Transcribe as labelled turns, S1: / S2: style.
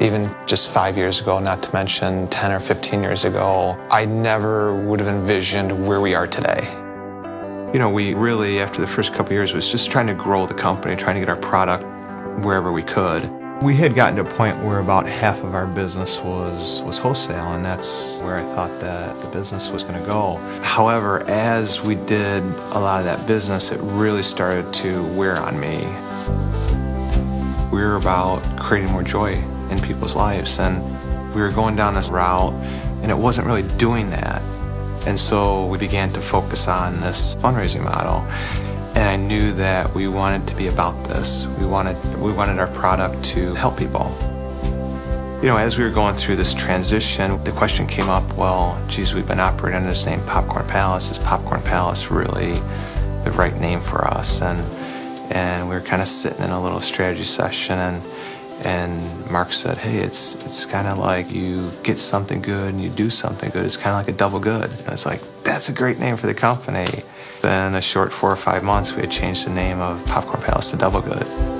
S1: Even just five years ago, not to mention 10 or 15 years ago, I never would have envisioned where we are today. You know, we really, after the first couple years, was just trying to grow the company, trying to get our product wherever we could. We had gotten to a point where about half of our business was, was wholesale, and that's where I thought that the business was going to go. However, as we did a lot of that business, it really started to wear on me. We were about creating more joy in people's lives, and we were going down this route, and it wasn't really doing that. And so we began to focus on this fundraising model. And I knew that we wanted to be about this. We wanted, we wanted our product to help people. You know, as we were going through this transition, the question came up, well, geez, we've been operating under this name Popcorn Palace. Is Popcorn Palace really the right name for us? And, and we were kind of sitting in a little strategy session and and Mark said, hey, it's, it's kind of like you get something good and you do something good. It's kind of like a double good. And I was like, that's a great name for the company. Then a short four or five months, we had changed the name of Popcorn Palace to Double Good.